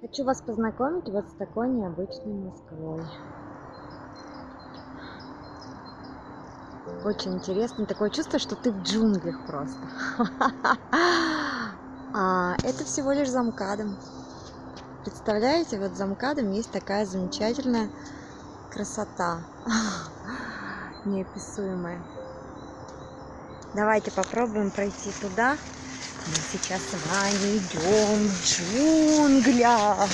Хочу вас познакомить вот с такой необычной Москвой. Очень интересно. Такое чувство, что ты в джунглях просто. А это всего лишь замкадом. Представляете, вот замкадом есть такая замечательная красота. Неописуемая. Давайте попробуем пройти туда. Мы сейчас с вами идем в джунглях.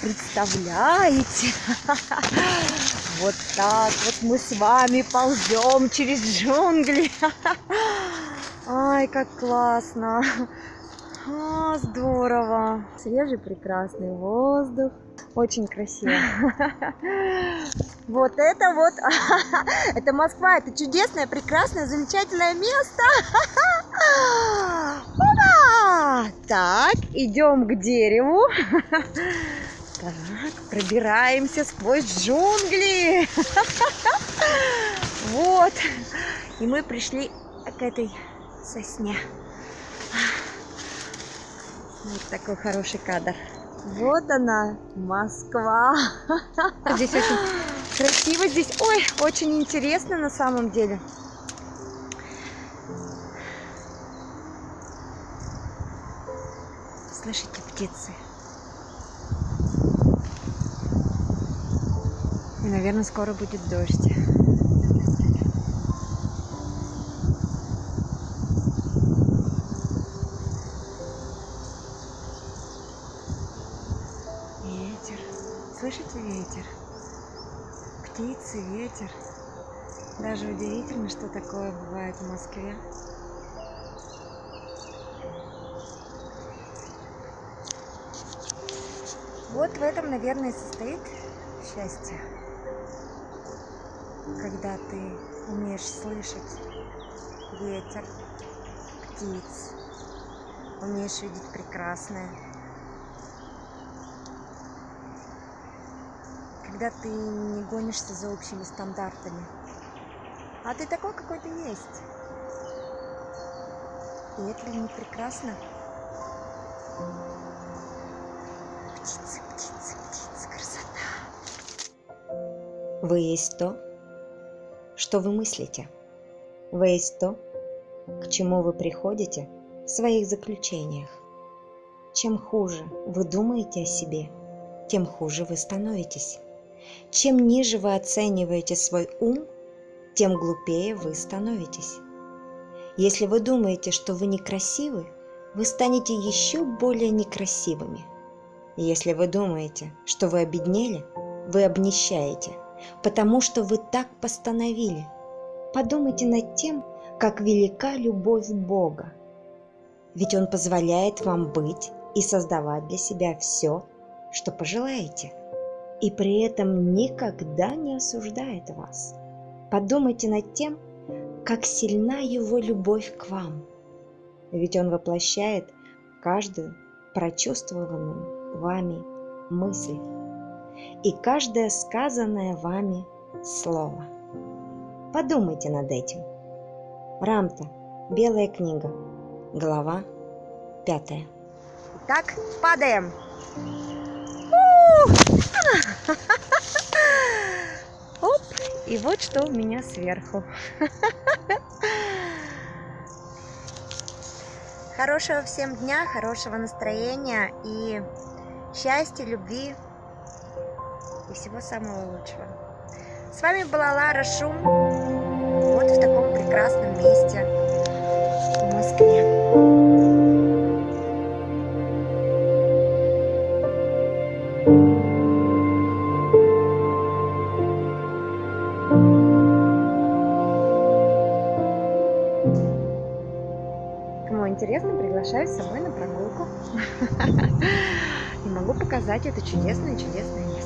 Представляете? Вот так вот мы с вами ползем через джунгли. Ай, как классно. А, здорово. Свежий прекрасный воздух. Очень красиво. Вот это вот, это Москва, это чудесное, прекрасное, замечательное место. Так, идем к дереву. Так, пробираемся сквозь джунгли. Вот. И мы пришли к этой сосне. Вот такой хороший кадр. Вот она, Москва. Здесь очень красиво, здесь, ой, очень интересно на самом деле. Слышите птицы? И, наверное, скоро будет дождь. Ветер. Слышите ветер? Птицы, ветер. Даже удивительно, что такое бывает в Москве. Вот в этом, наверное, состоит счастье. Когда ты умеешь слышать ветер, птиц, умеешь видеть прекрасное. Когда ты не гонишься за общими стандартами, а ты такой, какой ты есть. И это ли не прекрасно? Птицы, птицы, птицы, красота. Вы есть то, что вы мыслите. Вы есть то, к чему вы приходите в своих заключениях. Чем хуже вы думаете о себе, тем хуже вы становитесь. Чем ниже вы оцениваете свой ум, тем глупее вы становитесь. Если вы думаете, что вы некрасивы, вы станете еще более некрасивыми. Если вы думаете, что вы обеднели, вы обнищаете, потому что вы так постановили. Подумайте над тем, как велика любовь Бога. Ведь Он позволяет вам быть и создавать для себя все, что пожелаете, и при этом никогда не осуждает вас. Подумайте над тем, как сильна Его любовь к вам. Ведь Он воплощает каждую прочувствованную вами мысль и каждое сказанное вами слово. Подумайте над этим. Рамта. Белая книга. Глава пятая. Так, падаем. Оп, и вот что у меня сверху. Хорошего всем дня, хорошего настроения и счастья, любви и всего самого лучшего. С вами была Лара Шум, вот в таком прекрасном месте в Москве. Приглашаю с собой на прогулку. и могу показать это чудесное-чудесное место.